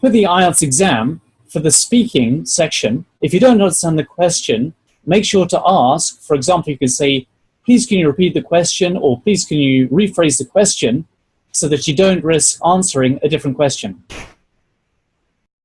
for the IELTS exam, for the speaking section, if you don't understand the question, make sure to ask. For example, you can say, please can you repeat the question or please can you rephrase the question so that you don't risk answering a different question.